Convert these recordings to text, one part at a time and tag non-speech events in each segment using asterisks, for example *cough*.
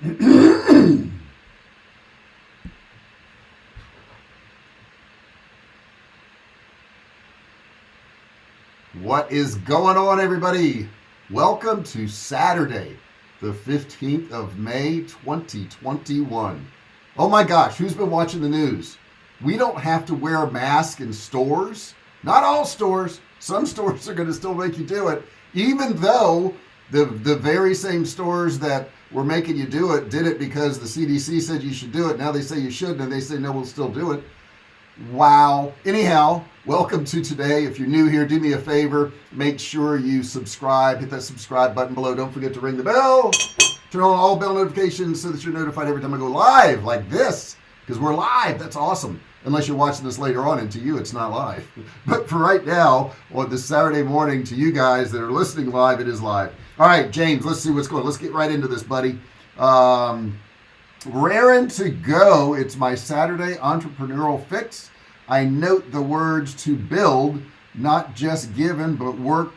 what is going on everybody? Welcome to Saturday the 15th of May 2021 oh my gosh who's been watching the news? We don't have to wear a mask in stores. Not all stores. Some *laughs* stores are going to still make you do it even though the the very same stores that were making you do it did it because the CDC said you should do it. Now they say you shouldn't and they say no we'll still do it. Wow. Anyhow welcome to today. If you're new here do me a favor. Make sure you subscribe. Hit that subscribe button below. Don't forget to ring the bell. Turn on all bell notifications so that you're notified every time I go live like this because we're live. That's awesome. Unless you're watching this later on and to you it's not live. *laughs* But for right now on this Saturday morning to you guys that are listening live it is live all right James let's see what's going on let's get right into this buddy. Um raring to go it's my Saturday entrepreneurial fix. I note the words to build not just given but work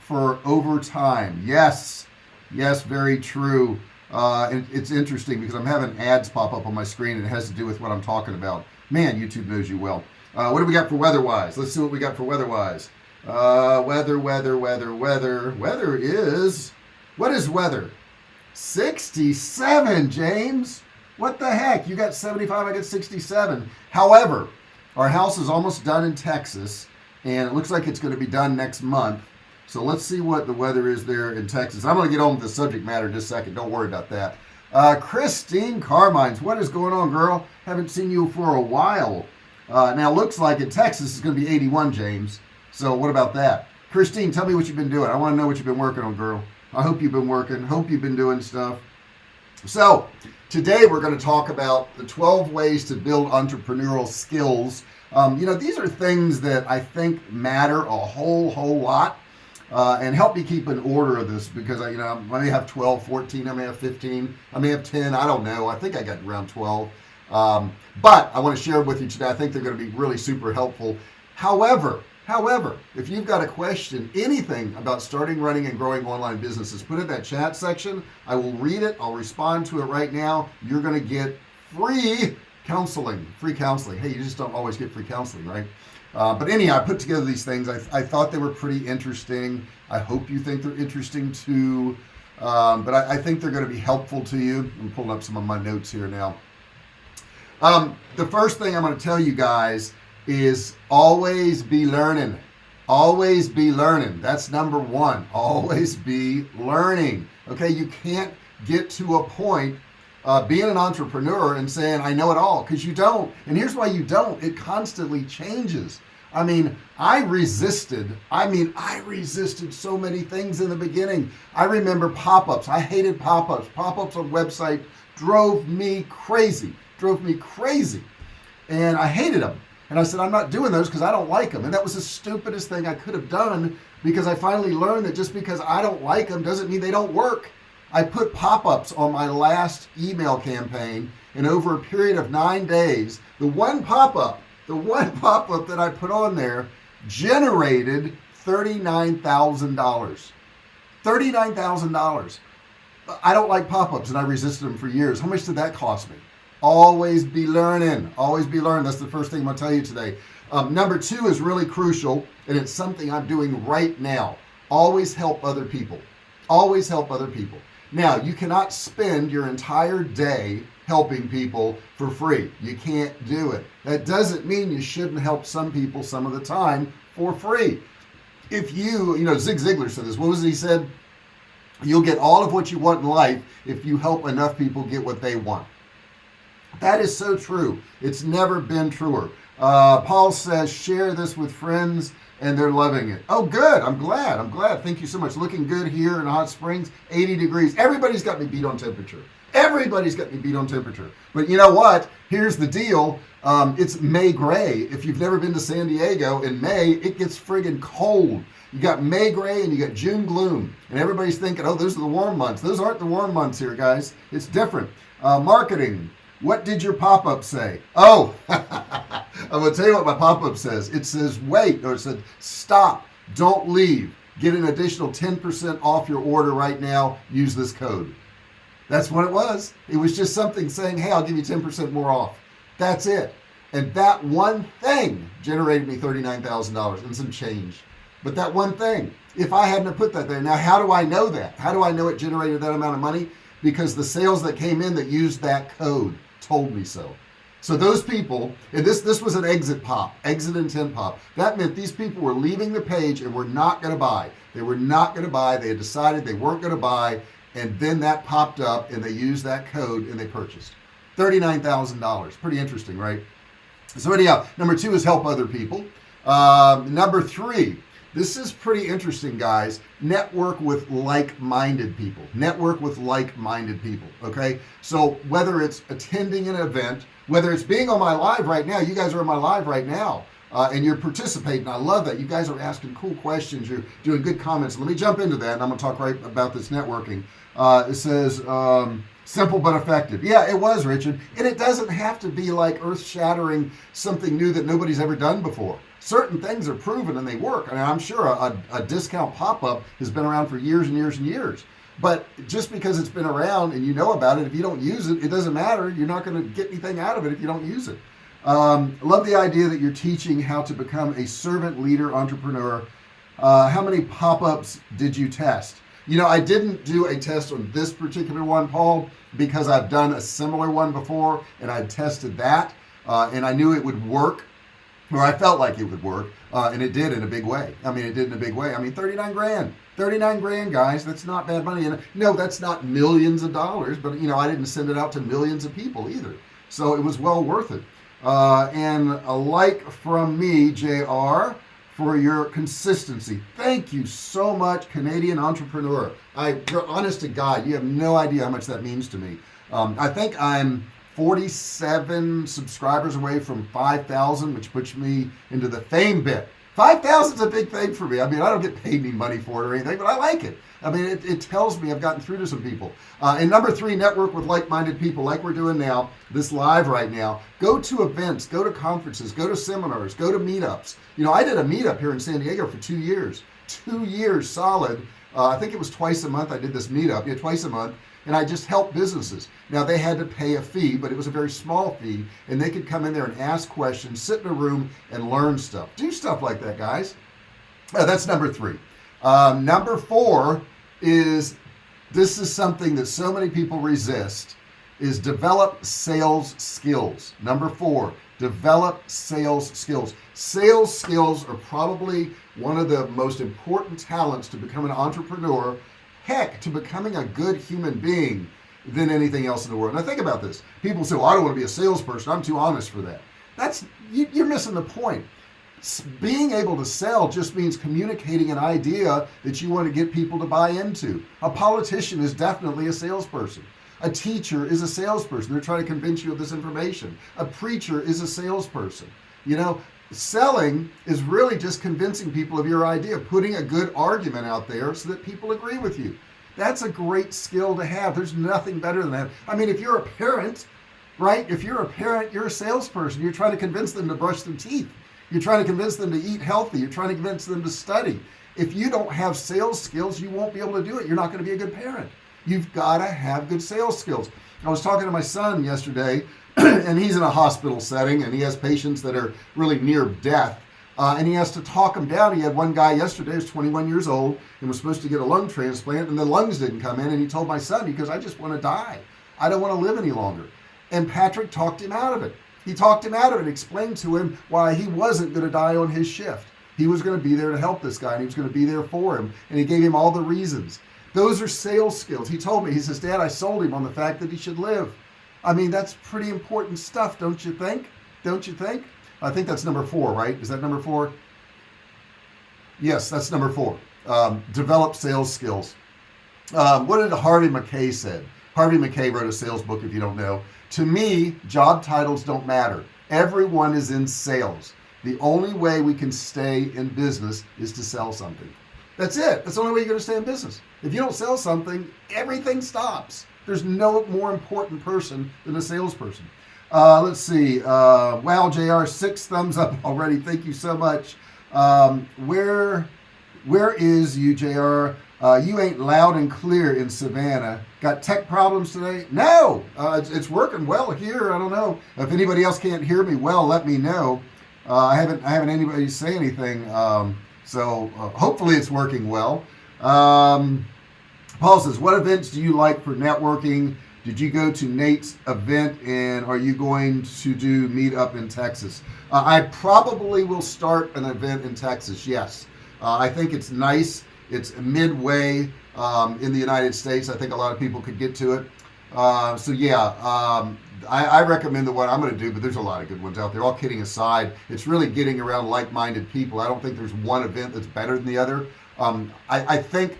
for overtime. Yes yes very true. Uh, it, it's interesting because I'm having ads pop up on my screen and it has to do with what I'm talking about. Man YouTube knows you well. Uh, what do we got for weather wise let's see what we got for weather wise uh, weather weather weather weather. Weather is what is weather? 67 James. What the heck? You got 75 I got 67 however our house is almost done in Texas and it looks like it's going to be done next month. So let's see what the weather is there in Texas. I'm going to get on with the subject matter in just a second. Don't worry about that. Uh, Christine Carmines what is going on girl? Haven't seen you for a while. Uh, now looks like in Texas it's going to be 81 James so what about that? Christine tell me what you've been doing. I want to know what you've been working on girl. I hope you've been working. Hope you've been doing stuff. So today we're going to talk about the 12 ways to build entrepreneurial skills. Um, you know these are things that I think matter a whole whole lot uh, and help me keep an order of this because I you know I may have 12 14 I may have 15 I may have 10 I don't know. I think I got around 12 um, but I want to share with you today I think they're going to be really super helpful. However however if you've got a question anything about starting running and growing online businesses put it in that chat section. I will read it. I'll respond to it right now. You're gonna get free counseling free counseling. Hey you just don't always get free counseling right? Uh, but anyhow I put together these things. I, I, thought they were pretty interesting. I hope you think they're interesting too. Um, but I, I, think they're going to be helpful to you. I'm pulling up some of my notes here now. Um, the first thing I'm going to tell you guys is always be learning. Always be learning. That's number one. Always be learning. Okay you can't get to a point uh, being an entrepreneur and saying I know it all because you don't. And here's why you don't. It constantly changes. I mean I resisted I mean I resisted so many things in the beginning. I remember pop-ups. I hated pop-ups. Pop-ups on website drove me crazy drove me crazy. And I hated them and I said I'm not doing those because I don't like them and that was the stupidest thing I could have done because I finally learned that just because I don't like them doesn't mean they don't work. I put pop-ups on my last email campaign and over a period of nine days the one pop-up the one *laughs* pop-up that I put on there generated $39,000 $39,000 I don't like pop-ups and I resisted them for years. How much did that cost me always be learning. Always be learning. That's the first thing I'm gonna tell you today. Um, number two is really crucial and it's something I'm doing right now. Always help other people. Always help other people. Now you cannot spend your entire day helping people for free. You can't do it. That doesn't mean you shouldn't help some people some of the time for free. If you you know Zig Ziglar said this. What was he said? You'll get all of what you want in life if you help enough people get what they want that is so true. It's never been truer. Uh, Paul says share this with friends and they're loving it. Oh good. I'm glad. I'm glad. Thank you so much. Looking good here in Hot Springs 80 degrees. Everybody's got me beat on temperature. Everybody's got me beat on temperature. But you know what? Here's the deal. Um, it's May gray. If you've never been to San Diego in May it gets friggin cold. You got May gray and you got June gloom. And everybody's thinking oh those are the warm months. Those aren't the warm months here guys. It's different. Uh, marketing what did your pop-up say oh *laughs* I'm gonna tell you what my pop-up says it says wait or it said stop don't leave get an additional 10% off your order right now use this code That's what it was. It was just something saying, hey, I'll give you 10% more off. That's it. And that one thing generated me $39,000 and some change. But that one thing, if I hadn't put that there, now how do I know that? How do I know it generated that amount of money? Because the sales that came in that used that code told me so. So those people, and this this was an exit pop, exit intent pop. That meant these people were leaving the page and were not going to buy. They were not going to buy. They had decided they weren't going to buy, and then that popped up, and they used that code and they purchased thirty-nine thousand dollars. Pretty interesting, right? So anyhow, number two is help other people. Uh, number three, this is pretty interesting, guys. Network with like-minded people. Network with like-minded people. Okay, so whether it's attending an event whether it's being on my live right now you guys are on my live right now uh, and you're participating. I love that. You guys are asking cool questions. You're doing good comments. Let me jump into that and I'm gonna talk right about this networking. Uh, it says um, simple but effective. Yeah it was Richard. And it doesn't have to be like earth-shattering something new that nobody's ever done before certain things are proven and they work. And I'm sure a, a discount pop-up has been around for years and years and years. But just because it's been around and you know about it if you don't use it it doesn't matter. You're not going to get anything out of it if you don't use it. Um, love the idea that you're teaching how to become a servant leader entrepreneur. Uh, how many pop-ups did you test? You know I didn't do a test on this particular one Paul because I've done a similar one before and I tested that uh, and I knew it would work or I felt like it would work uh, and it did in a big way. I mean it did in a big way. I mean 39 grand. 39 grand guys that's not bad money. And no that's not millions of dollars but you know I didn't send it out to millions of people either. So it was well worth it. Uh, and a like from me JR for your consistency. Thank you so much Canadian entrepreneur. I you're honest to God you have no idea how much that means to me. Um, I think I'm 47 subscribers away from 5,000 which puts me into the fame bit. 5,000 is a big thing for me. I mean I don't get paid any money for it or anything but I like it. I mean it, it tells me I've gotten through to some people. Uh, and number three network with like-minded people like we're doing now this live right now. Go to events go to conferences go to seminars go to meetups. You know I did a meetup here in San Diego for two years. Two years solid. Uh, I think it was twice a month I did this meetup. Yeah twice a month and I just helped businesses. Now they had to pay a fee but it was a very small fee and they could come in there and ask questions sit in a room and learn stuff. Do stuff like that guys. That's number three. Um, number four is this is something that so many people resist is develop sales skills. Number four develop sales skills. Sales skills are probably one of the most important talents to become an entrepreneur heck to becoming a good human being than anything else in the world. Now think about this. People say well, I don't want to be a salesperson. I'm too honest for that. That's you, you're missing the point. Being able to sell just means communicating an idea that you want to get people to buy into. A politician is definitely a salesperson. A teacher is a salesperson. They're trying to convince you of this information. A preacher is a salesperson. You know selling is really just convincing people of your idea putting a good argument out there so that people agree with you. That's a great skill to have. There's nothing better than that. I mean if you're a parent right if you're a parent you're a salesperson you're trying to convince them to brush their teeth. You're trying to convince them to eat healthy. You're trying to convince them to study. If you don't have sales skills you won't be able to do it. You're not going to be a good parent. You've got to have good sales skills. I was talking to my son yesterday *clears throat* and he's in a hospital setting and he has patients that are really near death. Uh, and he has to talk them down. He had one guy yesterday who's 21 years old and was supposed to get a lung transplant and the lungs didn't come in and he told my son because I just want to die. I don't want to live any longer. And Patrick talked him out of it. He talked him out of it explained to him why he wasn't going to die on his shift. He was going to be there to help this guy and he was going to be there for him and he gave him all the reasons. Those are sales skills. He told me he says dad I sold him on the fact that he should live I mean that's pretty important stuff don't you think? Don't you think? I think that's number four right? Is that number four? Yes that's number four. Um, develop sales skills. Um, what did Harvey Mackay said? Harvey Mackay wrote a sales book if you don't know. To me job titles don't matter. Everyone is in sales. The only way we can stay in business is to sell something. That's it. That's the only way you're going to stay in business. If you don't sell something everything stops there's no more important person than a salesperson uh, let's see uh, wow JR six thumbs up *laughs* already thank you so much um, where where is you JR Uh, you ain't loud and clear in Savannah. Got tech problems today? No, uh, it's, it's, working well here. I don't know if anybody else can't hear me well. Let me know. Uh, I haven't I haven't anybody say anything. Um, so uh, hopefully it's working well. Um, Paul says, "What events do you like for networking? Did you go to Nate's event, and are you going to do meet up in Texas?" Uh, I probably will start an event in Texas. Yes, uh, I think it's nice it's midway um, in the United States. I think a lot of people could get to it. Uh, so yeah, um, I, I, recommend the one I'm going to do, but there's a lot of good ones out there. All kidding aside, it's really getting around like-minded people. I don't think there's one event that's better than the other. Um, I, I, think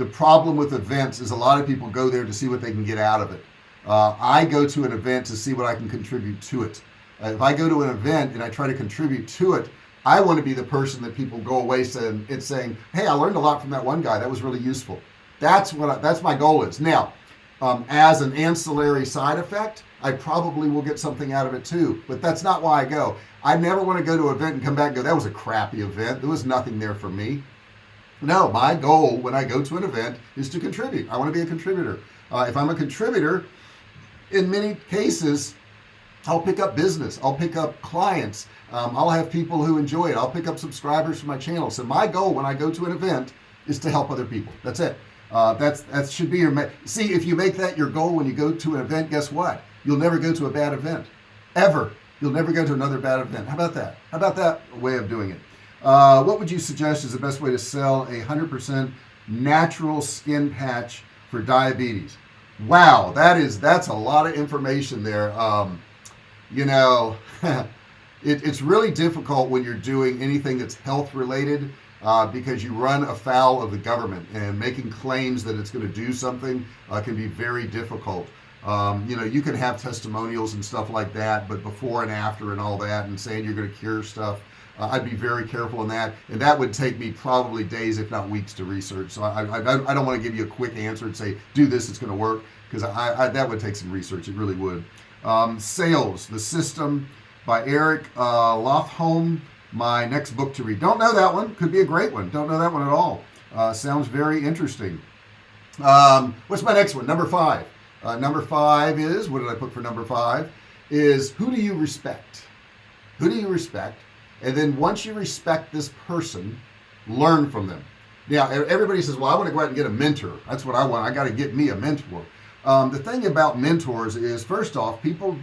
the problem with events is a lot of people go there to see what they can get out of it. Uh, I go to an event to see what I can contribute to it. Uh, if I go to an event and I try to contribute to it, I want to be the person that people go away saying it's saying hey I learned a lot from that one guy. That was really useful. That's what I, that's my goal is. Now um, as an ancillary side effect I probably will get something out of it too but that's not why I go. I never want to go to an event and come back and go that was a crappy event. There was nothing there for me no my goal when I go to an event is to contribute. I want to be a contributor. Uh, if I'm a contributor in many cases I'll pick up business I'll pick up clients um, I'll have people who enjoy it I'll pick up subscribers for my channel. So my goal when I go to an event is to help other people. That's it. Uh, that's that should be your see if you make that your goal when you go to an event guess what? You'll never go to a bad event. Ever. You'll never go to another bad event. How about that? How about that way of doing it uh, what would you suggest is the best way to sell a hundred percent natural skin patch for diabetes? Wow that is that's a lot of information there. Um, you know *laughs* it, it's really difficult when you're doing anything that's health related uh, because you run afoul of the government and making claims that it's going to do something uh, can be very difficult. Um, you know you can have testimonials and stuff like that but before and after and all that and saying you're going to cure stuff uh, I'd be very careful in that and that would take me probably days if not weeks to research. So I, I, I don't want to give you a quick answer and say do this it's going to work because I, I, that would take some research it really would. Um, sales the system by Eric uh, my next book to read. Don't know that one could be a great one don't know that one at all. Uh, sounds very interesting. Um, what's my next one? Number five. Uh, number five is what did I put for number five? Is who do you respect? Who do you respect and then once you respect this person learn from them. Now everybody says well I want to go out and get a mentor. That's what I want. I got to get me a mentor. Um, the thing about mentors is first off people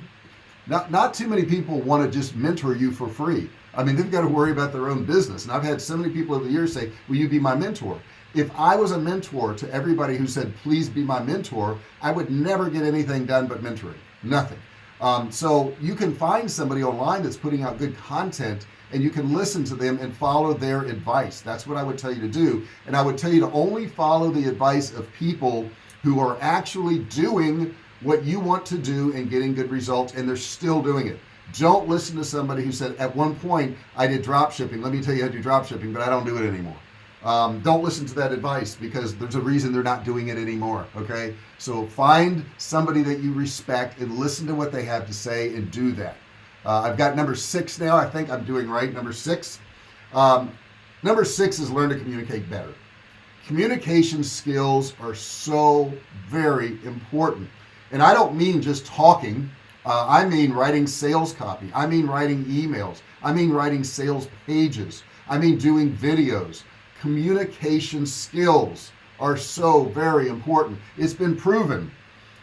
not not too many people want to just mentor you for free. I mean they've got to worry about their own business. And I've had so many people over the years say will you be my mentor? If I was a mentor to everybody who said please be my mentor I would never get anything done but mentoring. Nothing. Um, so you can find somebody online that's putting out good content and you can listen to them and follow their advice. That's what I would tell you to do. And I would tell you to only follow the advice of people who are actually doing what you want to do and getting good results and they're still doing it. Don't listen to somebody who said at one point I did drop shipping. Let me tell you how to do drop shipping but I don't do it anymore. Um, don't listen to that advice because there's a reason they're not doing it anymore okay? So find somebody that you respect and listen to what they have to say and do that uh, I've got number six now. I think I'm doing right. Number six. Um, number six is learn to communicate better. Communication skills are so very important. And I don't mean just talking. Uh, I mean writing sales copy. I mean writing emails. I mean writing sales pages. I mean doing videos. Communication skills are so very important. It's been proven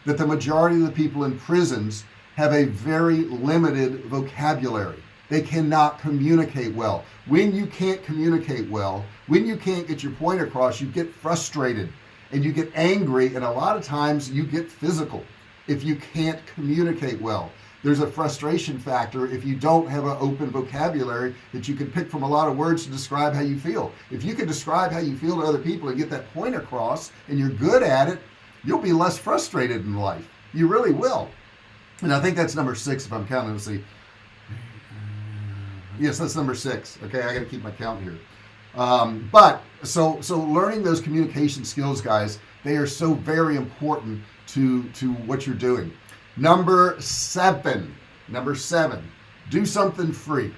that the majority of the people in prisons have a very limited vocabulary. They cannot communicate well. When you can't communicate well when you can't get your point across you get frustrated and you get angry and a lot of times you get physical if you can't communicate well. There's a frustration factor if you don't have an open vocabulary that you can pick from a lot of words to describe how you feel. If you can describe how you feel to other people and get that point across and you're good at it you'll be less frustrated in life. You really will and I think that's number six if I'm counting. Let's see. Yes that's number six. Okay I got to keep my count here. Um, but so so learning those communication skills guys they are so very important to to what you're doing. Number seven number seven do something free.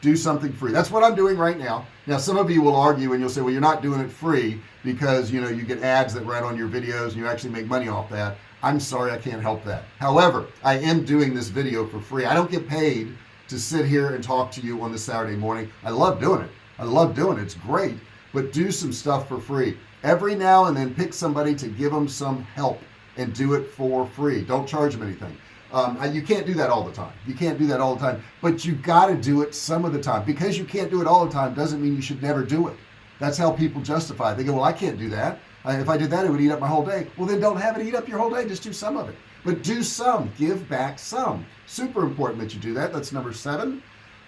Do something free. That's what I'm doing right now. Now some of you will argue and you'll say well you're not doing it free because you know you get ads that run on your videos and you actually make money off that I'm sorry I can't help that. However I am doing this video for free. I don't get paid to sit here and talk to you on the Saturday morning. I love doing it. I love doing it. It's great. But do some stuff for free. Every now and then pick somebody to give them some help and do it for free. Don't charge them anything. Um, you can't do that all the time. You can't do that all the time. But you got to do it some of the time. Because you can't do it all the time doesn't mean you should never do it that's how people justify. They go well I can't do that. If I did that it would eat up my whole day. Well then don't have it eat up your whole day. Just do some of it. But do some. Give back some. Super important that you do that. That's number seven.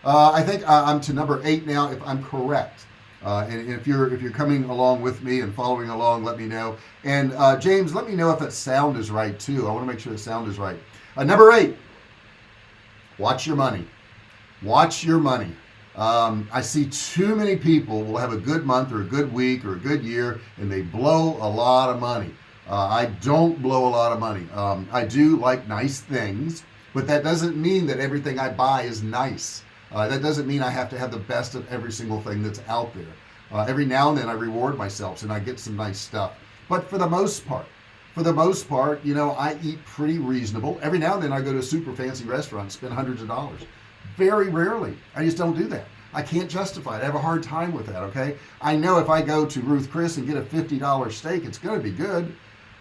Uh, I think uh, I'm to number eight now if I'm correct. Uh, and if you're if you're coming along with me and following along let me know. And uh, James let me know if that sound is right too. I want to make sure the sound is right. Uh, number eight. Watch your money. Watch your money um, I see too many people will have a good month or a good week or a good year and they blow a lot of money. Uh, I don't blow a lot of money. Um, I do like nice things but that doesn't mean that everything I buy is nice. Uh, that doesn't mean I have to have the best of every single thing that's out there. Uh, every now and then I reward myself and I get some nice stuff. But for the most part for the most part you know I eat pretty reasonable. Every now and then I go to a super fancy restaurant spend hundreds of dollars very rarely. I just don't do that. I can't justify it. I have a hard time with that okay? I know if I go to Ruth Chris and get a $50 steak it's gonna be good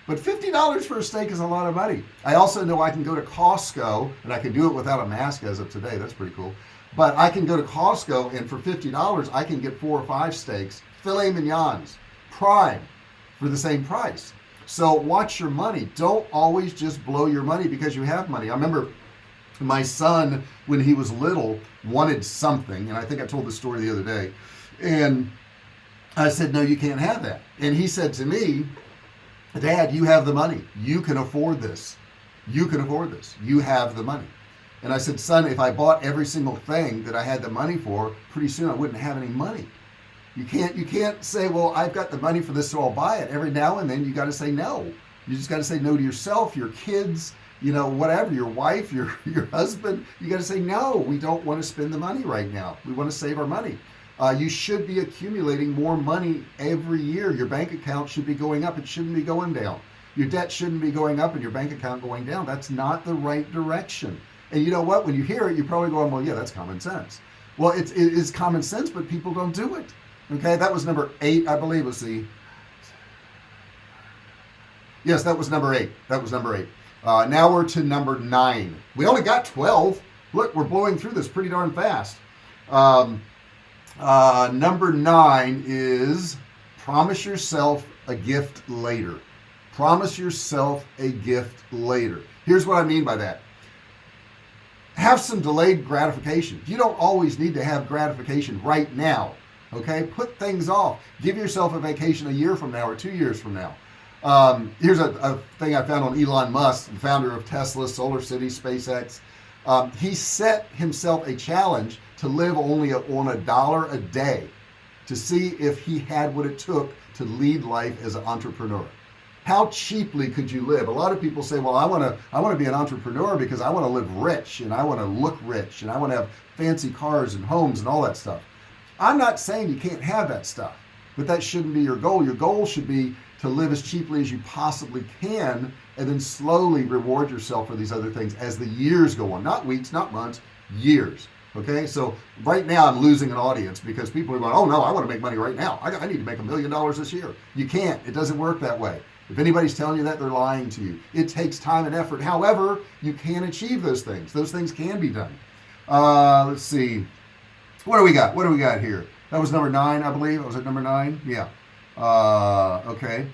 but $50 for a steak is a lot of money. I also know I can go to Costco and I can do it without a mask as of today. That's pretty cool. But I can go to Costco and for $50 I can get four or five steaks filet mignons prime for the same price. So watch your money. Don't always just blow your money because you have money. I remember my son when he was little wanted something and I think I told the story the other day and I said no you can't have that. And he said to me dad you have the money. You can afford this. You can afford this. You have the money. And I said son if I bought every single thing that I had the money for pretty soon I wouldn't have any money. You can't you can't say well I've got the money for this so I'll buy it. Every now and then you got to say no. You just got to say no to yourself your kids you know whatever your wife your *laughs* your husband you got to say no we don't want to spend the money right now. We want to save our money. Uh, you should be accumulating more money every year. Your bank account should be going up. It shouldn't be going down. Your debt shouldn't be going up and your bank account going down. That's not the right direction. And you know what? When you hear it you're probably going well yeah that's common sense. Well it's, it is common sense but people don't do it. Okay? That was number eight I believe let's see yes that was number eight. That was number eight uh, now we're to number nine. We only got 12 look we're blowing through this pretty darn fast. Um, uh, number nine is promise yourself a gift later. Promise yourself a gift later. Here's what I mean by that. Have some delayed gratification. You don't always need to have gratification right now okay? Put things off. Give yourself a vacation a year from now or two years from now um, here's a, a, thing I found on Elon Musk the founder of Tesla Solar City SpaceX. Um, he set himself a challenge to live only on a dollar a day to see if he had what it took to lead life as an entrepreneur. How cheaply could you live? A lot of people say well I want to I want to be an entrepreneur because I want to live rich and I want to look rich and I want to have fancy cars and homes and all that stuff. I'm not saying you can't have that stuff but that shouldn't be your goal. Your goal should be to live as cheaply as you possibly can and then slowly reward yourself for these other things as the years go on. Not weeks not months years okay? So right now I'm losing an audience because people are going oh no I want to make money right now. I, I need to make a million dollars this year. You can't. It doesn't work that way. If anybody's telling you that they're lying to you. It takes time and effort. However you can achieve those things. Those things can be done. Uh, let's see. What do we got? What do we got here? That was number nine I believe. I was at number nine? Yeah uh, okay.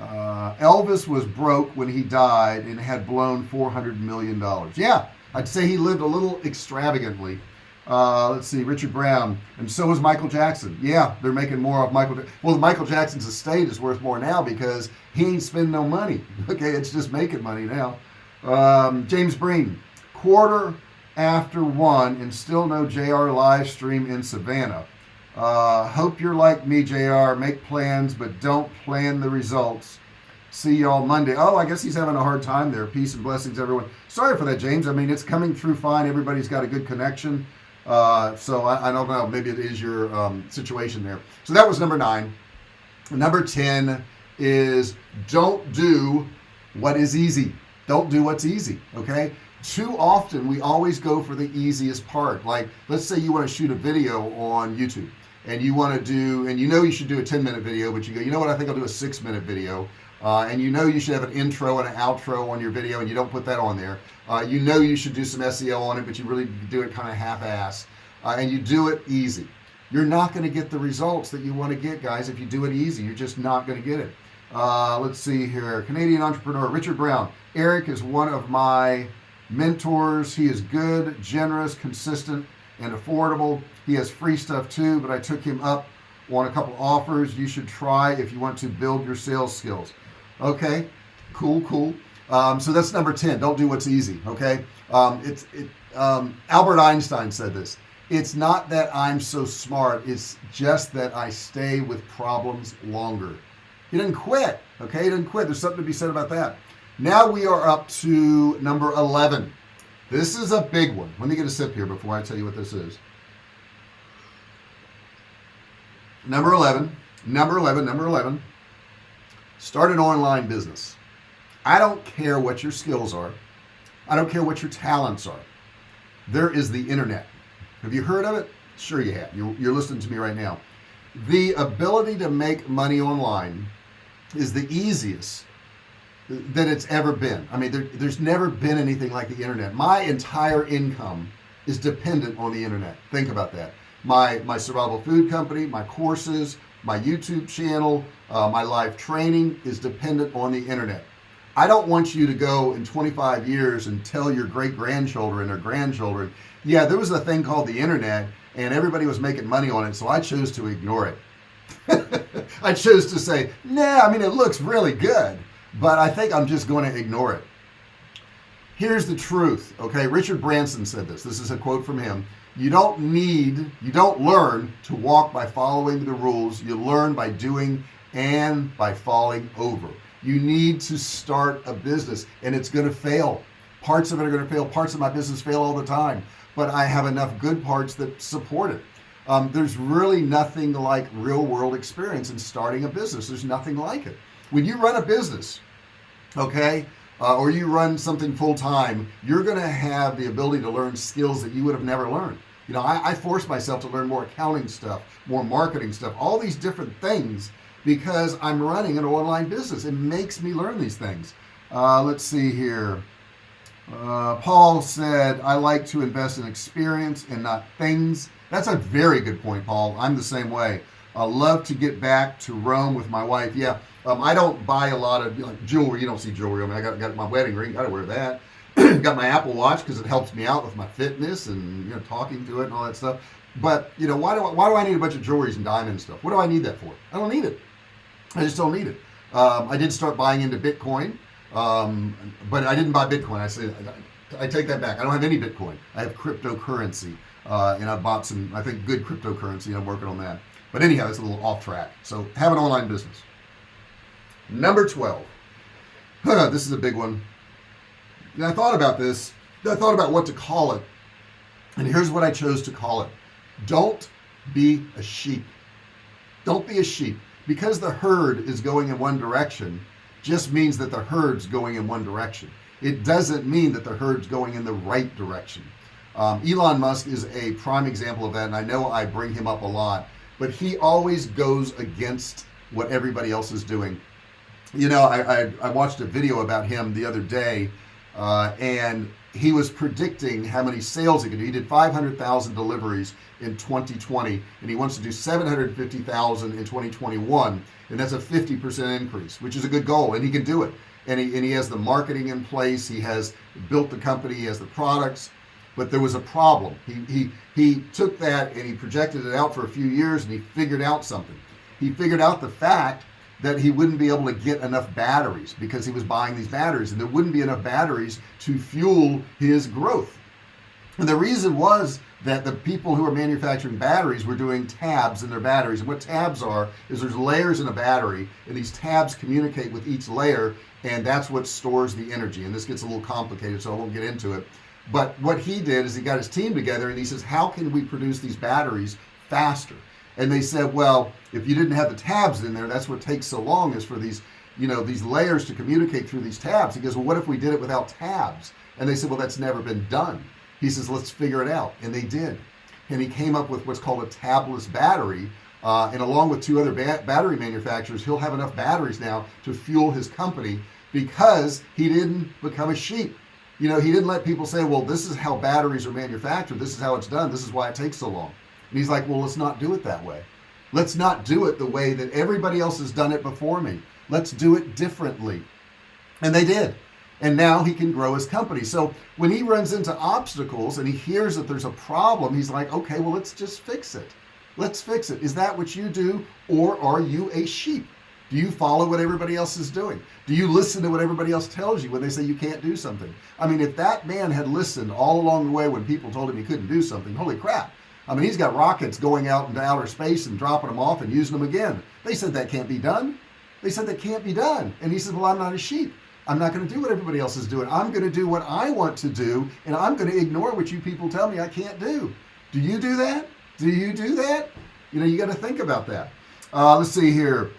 Uh, Elvis was broke when he died and had blown 400 million dollars. Yeah I'd say he lived a little extravagantly. Uh, let's see Richard Brown and so is Michael Jackson. Yeah they're making more of Michael well Michael Jackson's estate is worth more now because he ain't spending no money. *laughs* Okay it's just making money now. Um, James Breen quarter after one and still no JR live stream in Savannah uh, hope you're like me JR make plans but don't plan the results. See y'all Monday. Oh I guess he's having a hard time there. Peace and blessings everyone. Sorry for that James. I mean it's coming through fine. Everybody's got a good connection. Uh, so I, I, don't know. Maybe it is your um, situation there. So that was number nine. Number 10 is don't do what is easy. Don't do what's easy okay? Too often we always go for the easiest part. Like let's say you want to shoot a video on YouTube and you want to do and you know you should do a 10 minute video but you go you know what? I think I'll do a six minute video. Uh, and you know you should have an intro and an outro on your video and you don't put that on there. Uh, you know you should do some SEO on it but you really do it kind of half-ass. Uh, and you do it easy. You're not going to get the results that you want to get guys if you do it easy. You're just not going to get it. Uh, let's see here. Canadian entrepreneur Richard Brown. Eric is one of my mentors. He is good generous consistent and affordable. He has free stuff too but I took him up on a couple offers. You should try if you want to build your sales skills. Okay cool cool. Um, so that's number 10 don't do what's easy okay? Um, it's it, um, Albert Einstein said this it's not that I'm so smart it's just that I stay with problems longer. He didn't quit okay? He didn't quit. There's something to be said about that. Now we are up to number 11 this is a big one. Let me get a sip here before I tell you what this is. Number 11 number 11 number 11 start an online business. I don't care what your skills are. I don't care what your talents are. There is the internet. Have you heard of it? Sure you have. You're, you're listening to me right now. The ability to make money online is the easiest that it's ever been. I mean there, there's never been anything like the internet. My entire income is dependent on the internet. Think about that. My my survival food company my courses my YouTube channel uh, my live training is dependent on the internet. I don't want you to go in 25 years and tell your great-grandchildren or grandchildren yeah there was a thing called the internet and everybody was making money on it so I chose to ignore it. *laughs* I chose to say nah I mean it looks really good but I think I'm just going to ignore it. Here's the truth okay? Richard Branson said this. This is a quote from him. You don't need you don't learn to walk by following the rules. You learn by doing and by falling over. You need to start a business and it's going to fail. Parts of it are going to fail. Parts of my business fail all the time but I have enough good parts that support it. Um, there's really nothing like real-world experience in starting a business. There's nothing like it. When you run a business okay? Uh, or you run something full-time you're gonna have the ability to learn skills that you would have never learned. You know I, I forced myself to learn more accounting stuff more marketing stuff all these different things because I'm running an online business. It makes me learn these things. Uh, let's see here. Uh, Paul said I like to invest in experience and not things. That's a very good point Paul. I'm the same way. I love to get back to Rome with my wife. Yeah um, I don't buy a lot of jewelry. You don't see jewelry I mean I got, got my wedding ring. Gotta wear that. *clears throat* Got my Apple watch because it helps me out with my fitness and you know talking to it and all that stuff. But you know why do I, why do I need a bunch of jewelries and diamond stuff? What do I need that for? I don't need it. I just don't need it. Um, I did start buying into Bitcoin um, but I didn't buy Bitcoin. I said I, I take that back. I don't have any Bitcoin. I have cryptocurrency uh, and I bought some I think good cryptocurrency I'm working on that. But anyhow it's a little off track. So have an online business number 12 this is a big one. And I thought about this. I thought about what to call it. And here's what I chose to call it. Don't be a sheep. Don't be a sheep. Because the herd is going in one direction just means that the herd's going in one direction. It doesn't mean that the herd's going in the right direction. Um, Elon Musk is a prime example of that and I know I bring him up a lot but he always goes against what everybody else is doing you know I, I, I watched a video about him the other day uh, and he was predicting how many sales he could do. He did 500,000 deliveries in 2020 and he wants to do 750,000 in 2021 and that's a 50% increase which is a good goal and he can do it. And he, and he has the marketing in place he has built the company he has the products but there was a problem. He he he took that and he projected it out for a few years and he figured out something. He figured out the fact that he wouldn't be able to get enough batteries because he was buying these batteries and there wouldn't be enough batteries to fuel his growth. And the reason was that the people who are manufacturing batteries were doing tabs in their batteries and what tabs are is there's layers in a battery and these tabs communicate with each layer and that's what stores the energy and this gets a little complicated so I won't get into it. But what he did is he got his team together and he says how can we produce these batteries faster and they said well if you didn't have the tabs in there that's what takes so long is for these you know these layers to communicate through these tabs. He goes well what if we did it without tabs? And they said well that's never been done. He says let's figure it out. And they did. And he came up with what's called a tabless battery. Uh, and along with two other ba battery manufacturers he'll have enough batteries now to fuel his company because he didn't become a sheep. You know he didn't let people say well this is how batteries are manufactured. This is how it's done. This is why it takes so long and he's like well let's not do it that way. Let's not do it the way that everybody else has done it before me. Let's do it differently. And they did. And now he can grow his company. So when he runs into obstacles and he hears that there's a problem he's like okay well let's just fix it. Let's fix it. Is that what you do or are you a sheep? Do you follow what everybody else is doing? Do you listen to what everybody else tells you when they say you can't do something? I mean if that man had listened all along the way when people told him he couldn't do something holy crap I mean he's got rockets going out into outer space and dropping them off and using them again. They said that can't be done. They said that can't be done. And he said well I'm not a sheep. I'm not going to do what everybody else is doing. I'm going to do what I want to do and I'm going to ignore what you people tell me I can't do. Do you do that? Do you do that? You know you got to think about that. Uh, let's see here.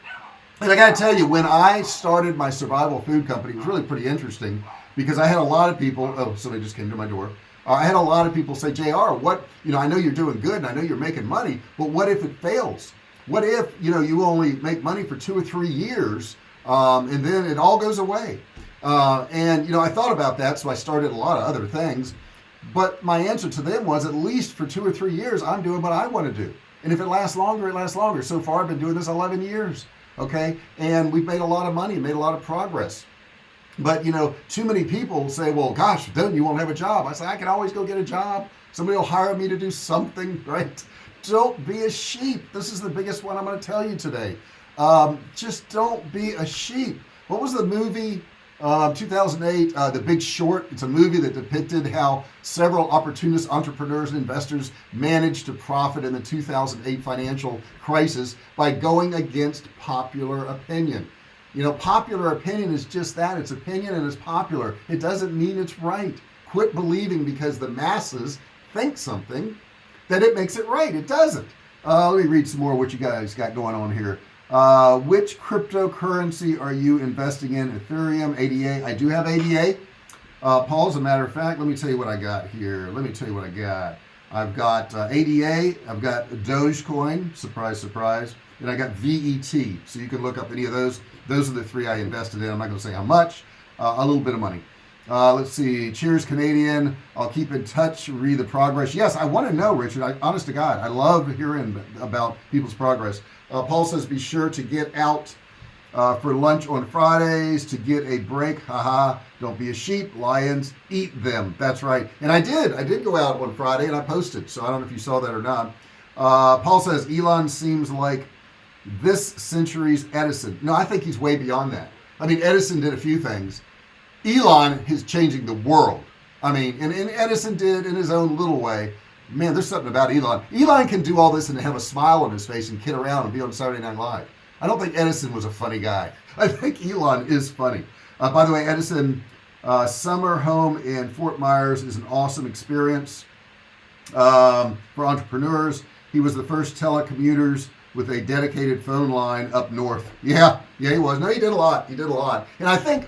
And I gotta tell you when I started my survival food company it was really pretty interesting because I had a lot of people oh somebody just came to my door uh, I had a lot of people say JR what you know I know you're doing good and I know you're making money but what if it fails? What if you know you only make money for two or three years um, and then it all goes away? Uh, and you know I thought about that so I started a lot of other things. But my answer to them was at least for two or three years I'm doing what I want to do. And if it lasts longer it lasts longer. So far I've been doing this 11 years okay? And we've made a lot of money made a lot of progress but you know too many people say well gosh then you won't have a job. I say I can always go get a job. Somebody will hire me to do something *laughs* right? Don't be a sheep. This is the biggest one I'm going to tell you today. Um, just don't be a sheep. What was the movie uh, 2008 uh, the big short? It's a movie that depicted how several opportunist entrepreneurs and investors managed to profit in the 2008 financial crisis by going against popular opinion you know popular opinion is just that it's opinion and it's popular. It doesn't mean it's right. Quit believing because the masses think something that it makes it right. It doesn't. Uh, let me read some more what you guys got going on here. Uh, which cryptocurrency are you investing in? Ethereum ADA I do have ADA uh, Paul as a matter of fact let me tell you what I got here. Let me tell you what I got. I've got uh, ADA I've got Dogecoin. Surprise surprise and I got VET so you can look up any of those. Those are the three I invested in. I'm not gonna say how much. Uh, a little bit of money. Uh, let's see. Cheers Canadian. I'll keep in touch read the progress. Yes I want to know Richard. I, honest to God I love hearing about people's progress. Uh, Paul says be sure to get out uh, for lunch on Fridays to get a break. Haha. Don't be a sheep. Lions eat them. That's right. And I did. I did go out on Friday and I posted so I don't know if you saw that or not. Uh, Paul says Elon seems like this century's Edison. No I think he's way beyond that. I mean Edison did a few things. Elon is changing the world. I mean and, and Edison did in his own little way. Man there's something about Elon. Elon can do all this and have a smile on his face and kid around and be on Saturday Night Live. I don't think Edison was a funny guy. *laughs* I think Elon is funny. Uh, by the way Edison uh, summer home in Fort Myers is an awesome experience um, for entrepreneurs. He was the first telecommuters with a dedicated phone line up north. Yeah yeah he was. No he did a lot. He did a lot. And I think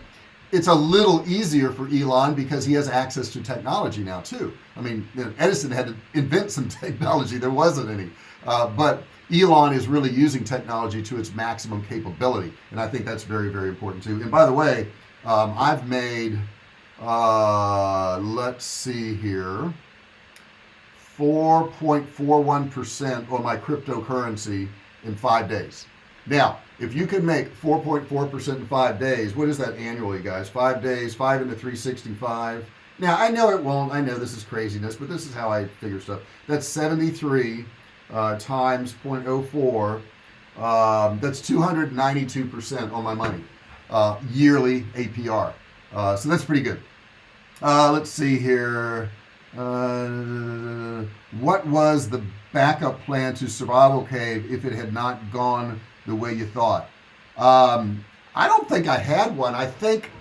it's a little easier for Elon because he has access to technology now too. I mean Edison had to invent some *laughs* technology. There wasn't any. Uh, but Elon is really using technology to its maximum capability and I think that's very very important too. And by the way um, I've made uh, let's see here 4.41% on my cryptocurrency in five days. Now if you can make 4.4% in five days what is that annually guys? Five days five into 365 now I know it won't. I know this is craziness but this is how I figure stuff. That's 73 uh, times 0.04 um, that's 292% on my money uh, yearly APR uh, so that's pretty good. Uh, let's see here uh, what was the backup plan to survival cave if it had not gone the way you thought? Um, I don't think I had one. I think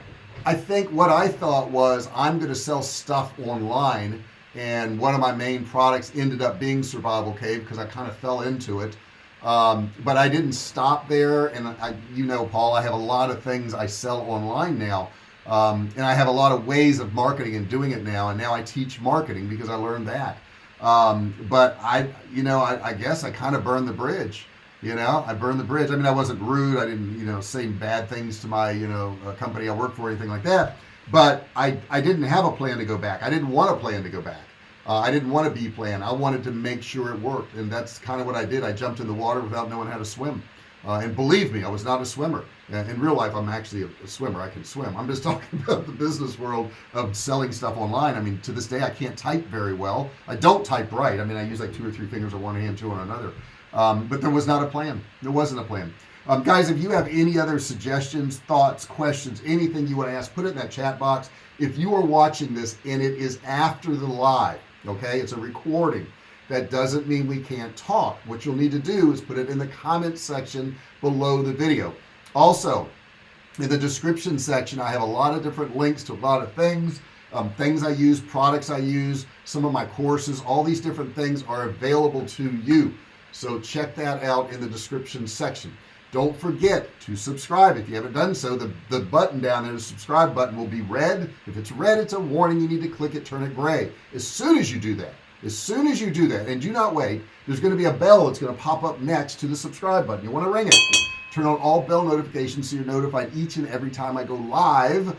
I think what I thought was I'm going to sell stuff online and one of my main products ended up being survival cave because I kind of fell into it. Um, but I didn't stop there and I, you know Paul I have a lot of things I sell online now um, and I have a lot of ways of marketing and doing it now and now I teach marketing because I learned that. Um, but I you know I, I guess I kind of burned the bridge you know? I burned the bridge. I mean I wasn't rude. I didn't you know say bad things to my you know company I work for or anything like that. But I I didn't have a plan to go back. I didn't want a plan to go back. Uh, I didn't want a B plan. I wanted to make sure it worked and that's kind of what I did. I jumped in the water without knowing how to swim uh, and believe me I was not a swimmer. In real life I'm actually a, a, swimmer. I can swim. I'm just *laughs* talking about the business world of selling stuff online. I mean to this day I can't type very well. I don't type right. I mean I use like two or three fingers on one hand two on another. Um, but there was not a plan. There wasn't a plan. Um, guys if you have any other suggestions thoughts questions anything you want to ask put it in that chat box. If you are watching this and it is after the live okay it's a recording that doesn't mean we can't talk. What you'll need to do is put it in the comment section below the video. Also in the description section I have a lot of different links to a lot of things um, things I use products I use some of my courses all these different things are available to you. So check that out in the description section. Don't forget to subscribe. If you haven't done so the the button down there the subscribe button will be red. If it's red it's a warning. You need to click it turn it gray. As soon as you do that as soon as you do that and do not wait there's going to be a bell that's going to pop up next to the subscribe button. You want to ring it. Turn on all bell notifications so you're notified each and every time I go live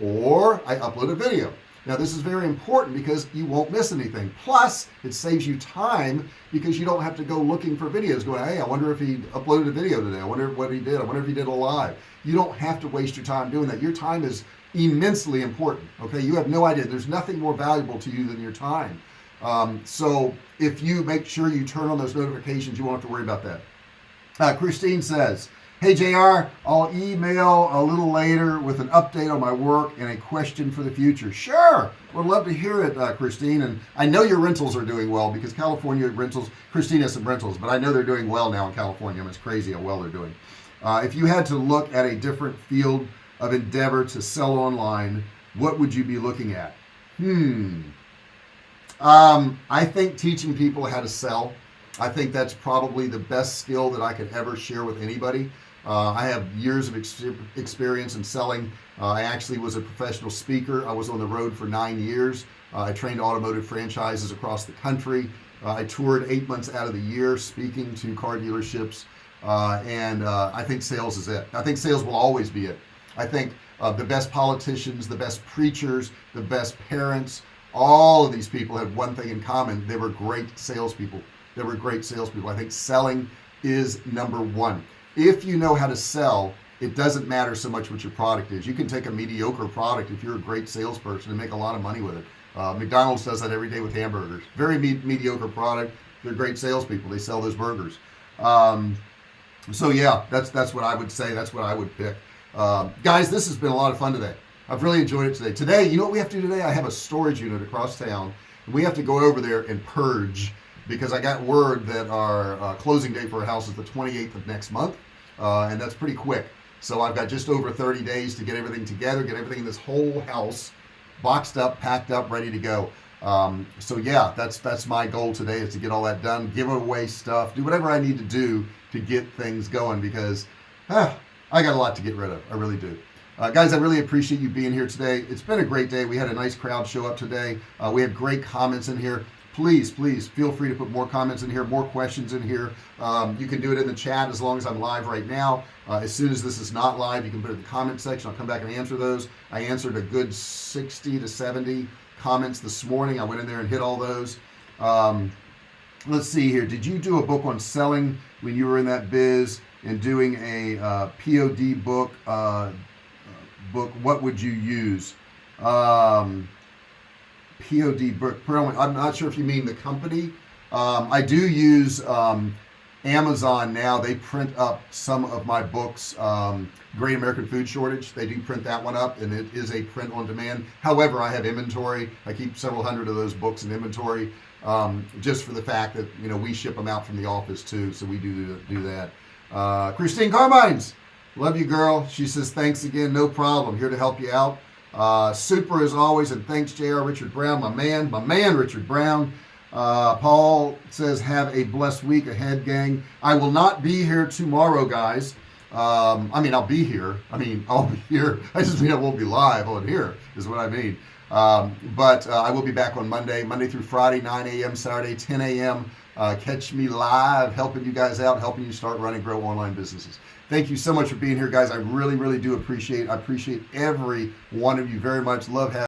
or I upload a video. Now this is very important because you won't miss anything. Plus it saves you time because you don't have to go looking for videos going hey I wonder if he uploaded a video today. I wonder what he did. I wonder if he did a live. You don't have to waste your time doing that. Your time is immensely important okay? You have no idea. There's nothing more valuable to you than your time um, so if you make sure you turn on those notifications you won't have to worry about that. Uh, Christine says hey JR I'll email a little later with an update on my work and a question for the future. Sure would love to hear it uh, Christine. And I know your rentals are doing well because California rentals Christine has some rentals but I know they're doing well now in California. Mean, it's crazy how well they're doing. Uh, if you had to look at a different field of endeavor to sell online what would you be looking at? Hmm um, I think teaching people how to sell I think that's probably the best skill that I could ever share with anybody. Uh, I have years of ex experience in selling. Uh, I actually was a professional speaker. I was on the road for nine years. Uh, I trained automotive franchises across the country. Uh, I toured eight months out of the year speaking to car dealerships. Uh, and uh, I think sales is it. I think sales will always be it. I think the best politicians the best preachers the best parents all of these people had one thing in common. They were great salespeople. They were great salespeople. I think selling is number one. If you know how to sell it doesn't matter so much what your product is. You can take a mediocre product if you're a great salesperson and make a lot of money with it. Uh, McDonald's does that every day with hamburgers. Very me mediocre product. They're great salespeople. They sell those burgers. Um, so yeah that's that's what I would say. That's what I would pick. Um, guys this has been a lot of fun today I've really enjoyed it today. Today you know what we have to do today? I have a storage unit across town. We have to go over there and purge because I got word that our uh, closing date for our house is the 28th of next month uh, and that's pretty quick. So I've got just over 30 days to get everything together get everything in this whole house boxed up packed up ready to go. Um, so yeah that's that's my goal today is to get all that done give away stuff do whatever I need to do to get things going because ah, I got a lot to get rid of. I really do uh, guys I really appreciate you being here today. It's been a great day. We had a nice crowd show up today. Uh, we had great comments in here. Please please feel free to put more comments in here more questions in here. Um, you can do it in the chat as long as I'm live right now. Uh, as soon as this is not live you can put it in the comment section. I'll come back and answer those. I answered a good 60 to 70 comments this morning. I went in there and hit all those. Um, let's see here. Did you do a book on selling when you were in that biz and doing a uh, POD book uh, book what would you use? Um, POD book I'm not sure if you mean the company. Um, I do use um, Amazon now. They print up some of my books um, Great American Food Shortage. They do print that one up and it is a print on demand. However I have inventory. I keep several hundred of those books in inventory um, just for the fact that you know we ship them out from the office too so we do do that. Uh, Christine Carmines Love you, girl. She says, thanks again. No problem. Here to help you out. Uh, super as always. And thanks, JR Richard Brown, my man, my man, Richard Brown. Uh, Paul says, have a blessed week ahead, gang. I will not be here tomorrow, guys. Um, I mean, I'll be here. I mean, *laughs* I'll be here. I just mean I won't be live on here, is what I mean. Um, but uh, I will be back on Monday, Monday through Friday, 9 a.m., Saturday, 10 a.m. Uh, catch me live, helping you guys out, helping you start running, grow online businesses. Thank you so much for being here, guys. I really, really do appreciate. I appreciate every one of you very much. Love having.